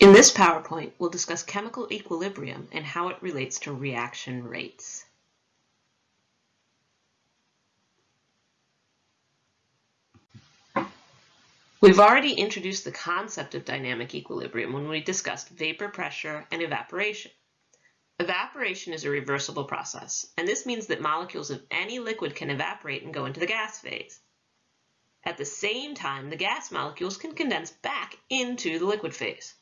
In this PowerPoint, we'll discuss chemical equilibrium and how it relates to reaction rates. We've already introduced the concept of dynamic equilibrium when we discussed vapor pressure and evaporation. Evaporation is a reversible process, and this means that molecules of any liquid can evaporate and go into the gas phase. At the same time, the gas molecules can condense back into the liquid phase.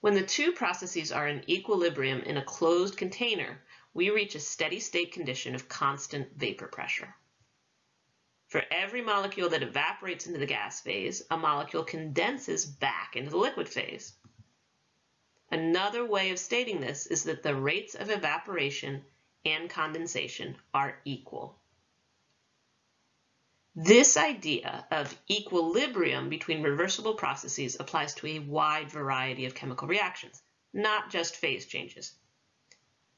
When the two processes are in equilibrium in a closed container, we reach a steady state condition of constant vapor pressure. For every molecule that evaporates into the gas phase, a molecule condenses back into the liquid phase. Another way of stating this is that the rates of evaporation and condensation are equal. This idea of equilibrium between reversible processes applies to a wide variety of chemical reactions, not just phase changes.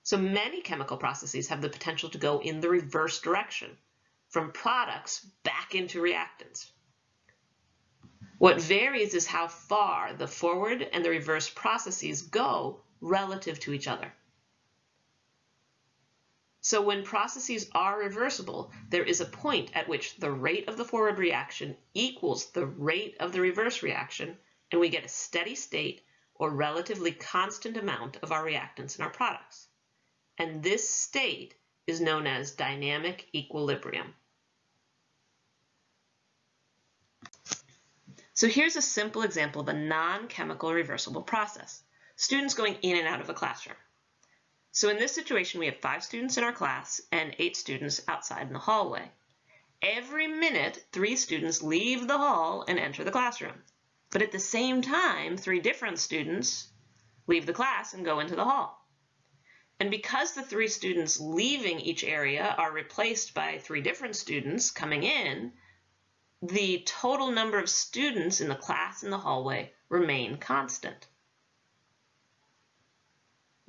So many chemical processes have the potential to go in the reverse direction, from products back into reactants. What varies is how far the forward and the reverse processes go relative to each other. So when processes are reversible, there is a point at which the rate of the forward reaction equals the rate of the reverse reaction, and we get a steady state or relatively constant amount of our reactants in our products. And this state is known as dynamic equilibrium. So here's a simple example of a non-chemical reversible process. Students going in and out of a classroom. So in this situation, we have five students in our class and eight students outside in the hallway. Every minute, three students leave the hall and enter the classroom. But at the same time, three different students leave the class and go into the hall. And because the three students leaving each area are replaced by three different students coming in, the total number of students in the class in the hallway remain constant.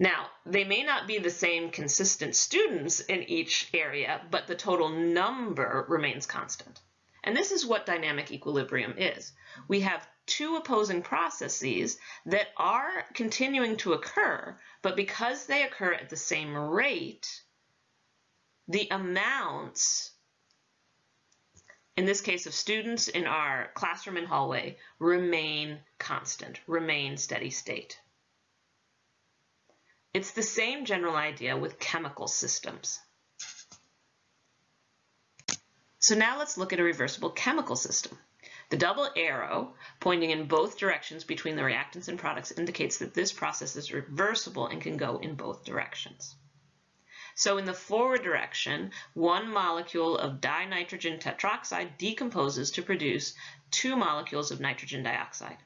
Now, they may not be the same consistent students in each area, but the total number remains constant. And this is what dynamic equilibrium is. We have two opposing processes that are continuing to occur, but because they occur at the same rate, the amounts in this case of students in our classroom and hallway, remain constant, remain steady state. It's the same general idea with chemical systems. So now let's look at a reversible chemical system. The double arrow pointing in both directions between the reactants and products indicates that this process is reversible and can go in both directions. So in the forward direction, one molecule of dinitrogen tetroxide decomposes to produce two molecules of nitrogen dioxide.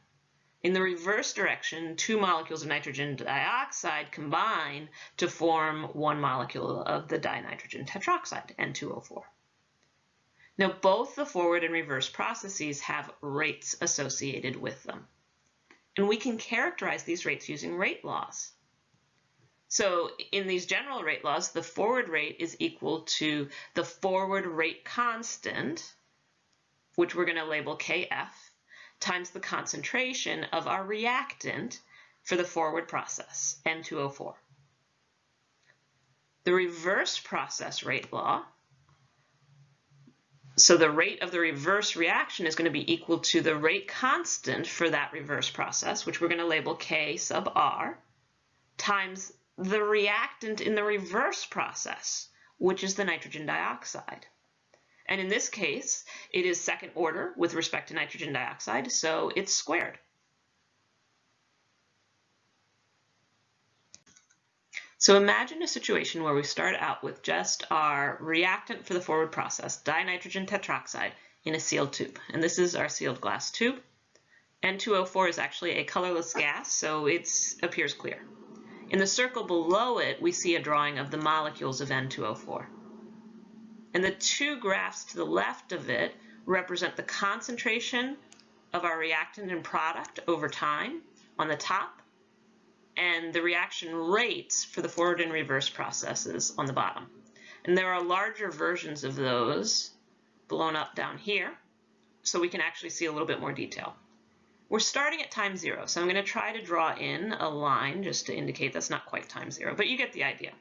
In the reverse direction, two molecules of nitrogen dioxide combine to form one molecule of the dinitrogen tetroxide, N2O4. Now, both the forward and reverse processes have rates associated with them. And we can characterize these rates using rate laws. So in these general rate laws, the forward rate is equal to the forward rate constant, which we're going to label Kf, times the concentration of our reactant for the forward process, N2O4. The reverse process rate law, so the rate of the reverse reaction is going to be equal to the rate constant for that reverse process, which we're going to label K sub R, times the reactant in the reverse process, which is the nitrogen dioxide. And in this case, it is second order with respect to nitrogen dioxide, so it's squared. So imagine a situation where we start out with just our reactant for the forward process, dinitrogen tetroxide, in a sealed tube. And this is our sealed glass tube. N2O4 is actually a colorless gas, so it appears clear. In the circle below it, we see a drawing of the molecules of N2O4. And the two graphs to the left of it represent the concentration of our reactant and product over time on the top, and the reaction rates for the forward and reverse processes on the bottom. And there are larger versions of those blown up down here, so we can actually see a little bit more detail. we're starting at time zero. So I'm going to try to draw in a line just to indicate that's not quite time zero, but you get the idea.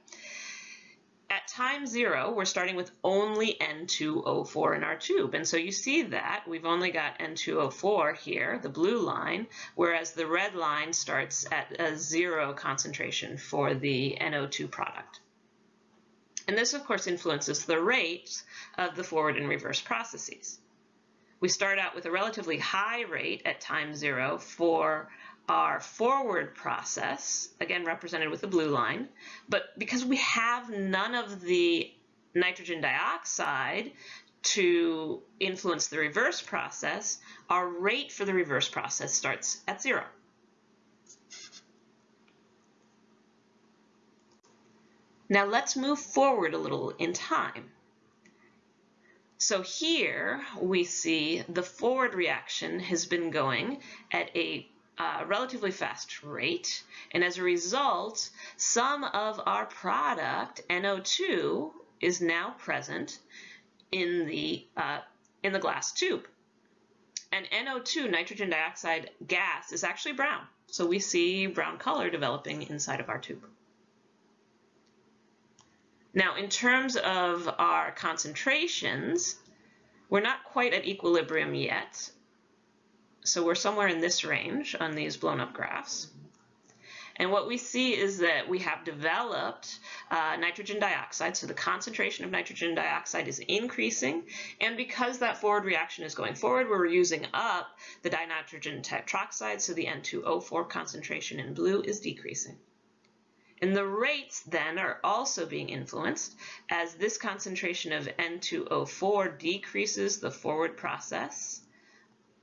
At time zero, we're starting with only N2O4 in our tube. And so you see that we've only got N2O4 here, the blue line, whereas the red line starts at a zero concentration for the NO2 product. And this, of course, influences the rate of the forward and reverse processes. We start out with a relatively high rate at time zero for our forward process, again represented with the blue line, but because we have none of the nitrogen dioxide to influence the reverse process, our rate for the reverse process starts at zero. Now let's move forward a little in time. So here we see the forward reaction has been going at a uh, relatively fast rate. And as a result, some of our product, NO2, is now present in the, uh, in the glass tube. And NO2, nitrogen dioxide gas, is actually brown. So we see brown color developing inside of our tube. Now, in terms of our concentrations, we're not quite at equilibrium yet. So we're somewhere in this range on these blown up graphs. And what we see is that we have developed uh, nitrogen dioxide, so the concentration of nitrogen dioxide is increasing, and because that forward reaction is going forward, we're using up the dinitrogen tetroxide, so the N2O4 concentration in blue is decreasing. And the rates then are also being influenced as this concentration of N2O4 decreases the forward process.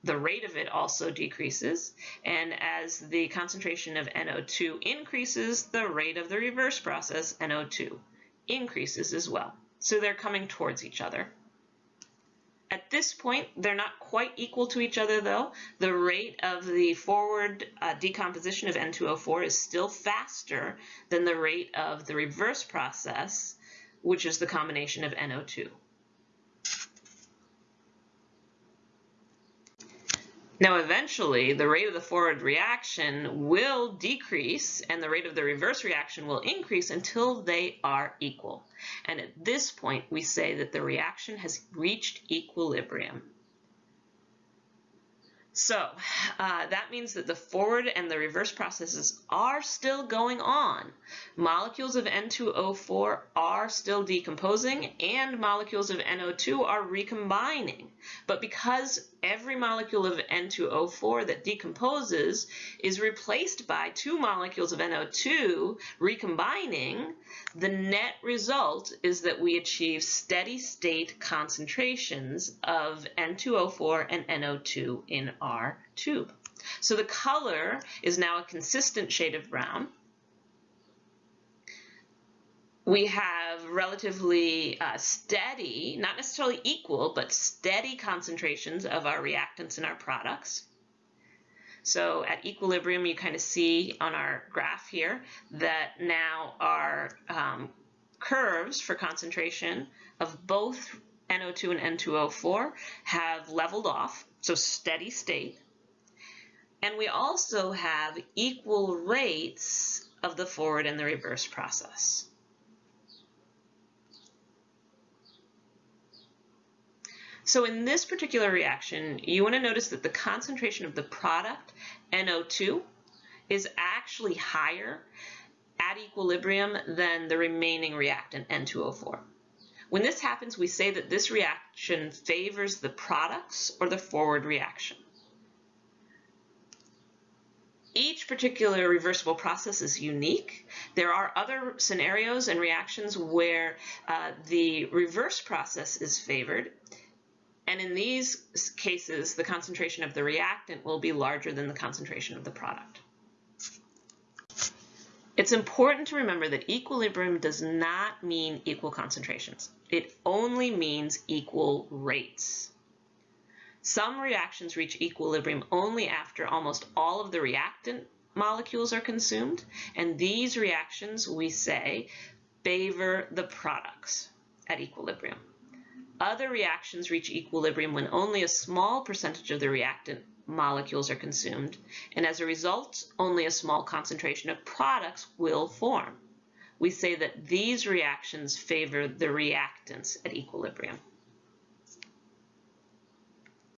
The rate of it also decreases. And as the concentration of NO2 increases, the rate of the reverse process, NO2, increases as well. So they're coming towards each other. At this point, they're not quite equal to each other though. The rate of the forward uh, decomposition of N2O4 is still faster than the rate of the reverse process, which is the combination of NO2. Now, eventually, the rate of the forward reaction will decrease and the rate of the reverse reaction will increase until they are equal. And at this point, we say that the reaction has reached equilibrium. So uh, that means that the forward and the reverse processes are still going on. Molecules of N2O4 are still decomposing and molecules of NO2 are recombining. But because every molecule of N2O4 that decomposes is replaced by two molecules of NO2 recombining, the net result is that we achieve steady state concentrations of N2O4 and NO2 in our tube. So the color is now a consistent shade of brown we have relatively uh, steady, not necessarily equal, but steady concentrations of our reactants in our products. So at equilibrium, you kind of see on our graph here that now our um, curves for concentration of both NO2 and N2O4 have leveled off, so steady state. And we also have equal rates of the forward and the reverse process. So in this particular reaction, you want to notice that the concentration of the product, NO2, is actually higher at equilibrium than the remaining reactant, N2O4. When this happens, we say that this reaction favors the products or the forward reaction. Each particular reversible process is unique. There are other scenarios and reactions where uh, the reverse process is favored and in these cases, the concentration of the reactant will be larger than the concentration of the product. It's important to remember that equilibrium does not mean equal concentrations. It only means equal rates. Some reactions reach equilibrium only after almost all of the reactant molecules are consumed, and these reactions, we say, favor the products at equilibrium. Other reactions reach equilibrium when only a small percentage of the reactant molecules are consumed, and as a result, only a small concentration of products will form. We say that these reactions favor the reactants at equilibrium.